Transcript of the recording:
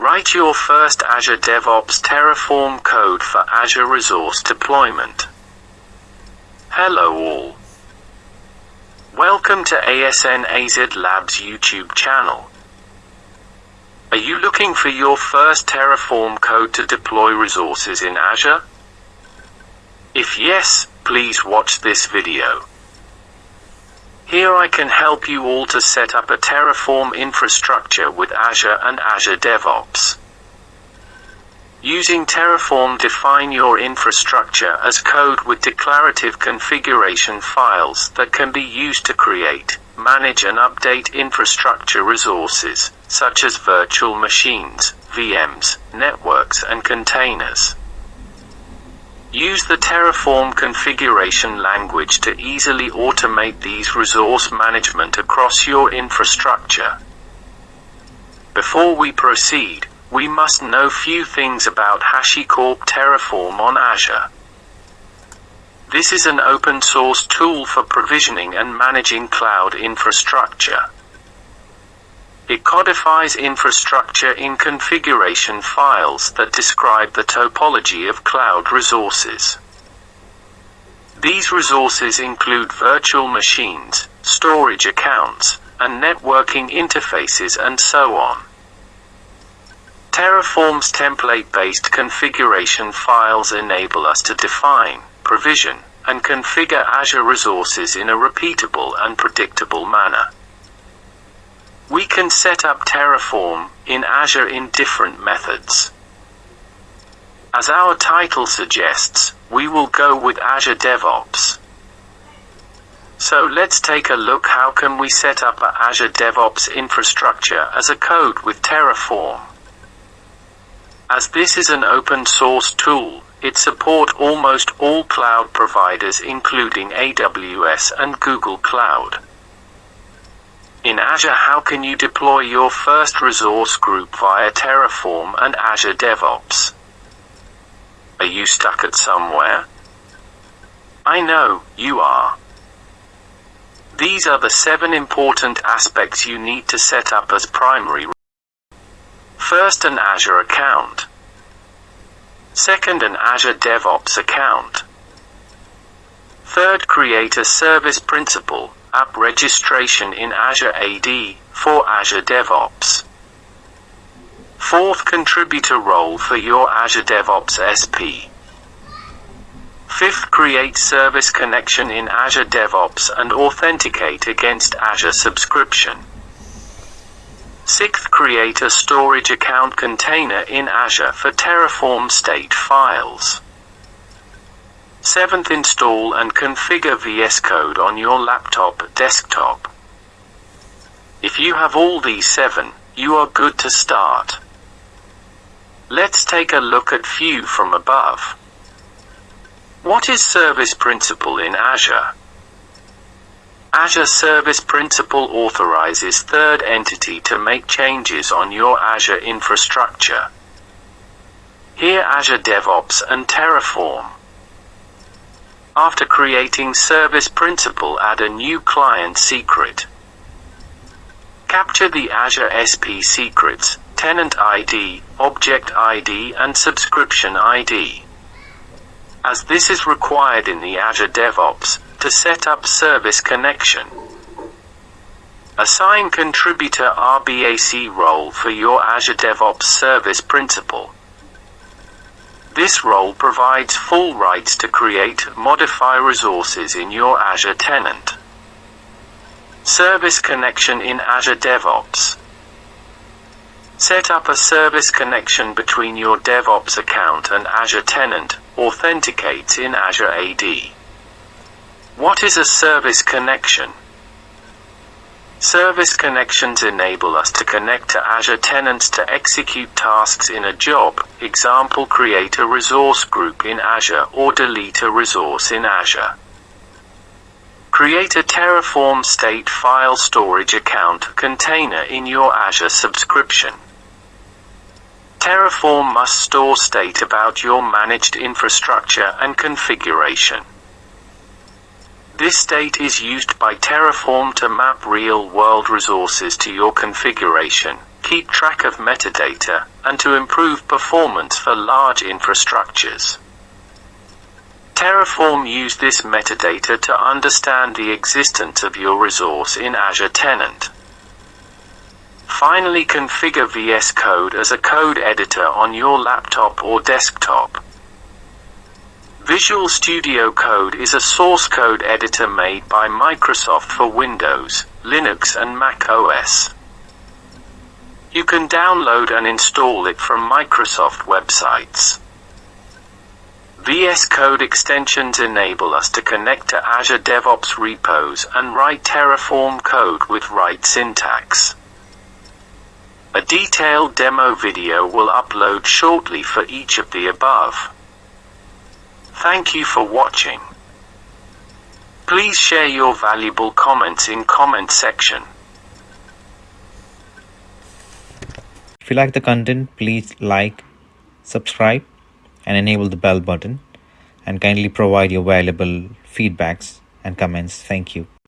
Write your first Azure DevOps Terraform code for Azure Resource Deployment. Hello all. Welcome to ASN AZ Labs YouTube channel. Are you looking for your first Terraform code to deploy resources in Azure? If yes, please watch this video. Here I can help you all to set up a Terraform infrastructure with Azure and Azure DevOps. Using Terraform define your infrastructure as code with declarative configuration files that can be used to create, manage and update infrastructure resources, such as virtual machines, VMs, networks and containers. Use the Terraform configuration language to easily automate these resource management across your infrastructure. Before we proceed, we must know few things about HashiCorp Terraform on Azure. This is an open source tool for provisioning and managing cloud infrastructure. It codifies infrastructure in configuration files that describe the topology of cloud resources. These resources include virtual machines, storage accounts, and networking interfaces and so on. Terraform's template-based configuration files enable us to define, provision, and configure Azure resources in a repeatable and predictable manner. We can set up Terraform in Azure in different methods. As our title suggests, we will go with Azure DevOps. So let's take a look how can we set up a Azure DevOps infrastructure as a code with Terraform. As this is an open source tool, it support almost all cloud providers including AWS and Google Cloud. In Azure how can you deploy your first resource group via Terraform and Azure DevOps? Are you stuck at somewhere? I know, you are. These are the seven important aspects you need to set up as primary First an Azure account. Second an Azure DevOps account. Third create a service principal, app registration in Azure AD, for Azure DevOps. Fourth contributor role for your Azure DevOps SP. Fifth create service connection in Azure DevOps and authenticate against Azure subscription. Sixth, create a storage account container in Azure for Terraform state files. Seventh, install and configure VS Code on your laptop desktop. If you have all these seven, you are good to start. Let's take a look at few from above. What is Service Principal in Azure? Azure Service Principal authorizes third entity to make changes on your Azure infrastructure. Here Azure DevOps and Terraform. After creating Service Principal add a new client secret. Capture the Azure SP secrets, tenant ID, object ID and subscription ID. As this is required in the Azure DevOps, to set up service connection. Assign contributor RBAC role for your Azure DevOps service principal. This role provides full rights to create, modify resources in your Azure tenant. Service connection in Azure DevOps. Set up a service connection between your DevOps account and Azure tenant, authenticates in Azure AD. What is a service connection? Service connections enable us to connect to Azure tenants to execute tasks in a job, example create a resource group in Azure or delete a resource in Azure. Create a Terraform state file storage account container in your Azure subscription. Terraform must store state about your managed infrastructure and configuration. This state is used by Terraform to map real-world resources to your configuration, keep track of metadata, and to improve performance for large infrastructures. Terraform use this metadata to understand the existence of your resource in Azure Tenant. Finally configure VS Code as a code editor on your laptop or desktop. Visual Studio Code is a source code editor made by Microsoft for Windows, Linux and Mac OS. You can download and install it from Microsoft websites. VS Code extensions enable us to connect to Azure DevOps repos and write Terraform code with right syntax. A detailed demo video will upload shortly for each of the above. Thank you for watching. Please share your valuable comments in comment section. If you like the content, please like, subscribe, and enable the bell button. And kindly provide your valuable feedbacks and comments. Thank you.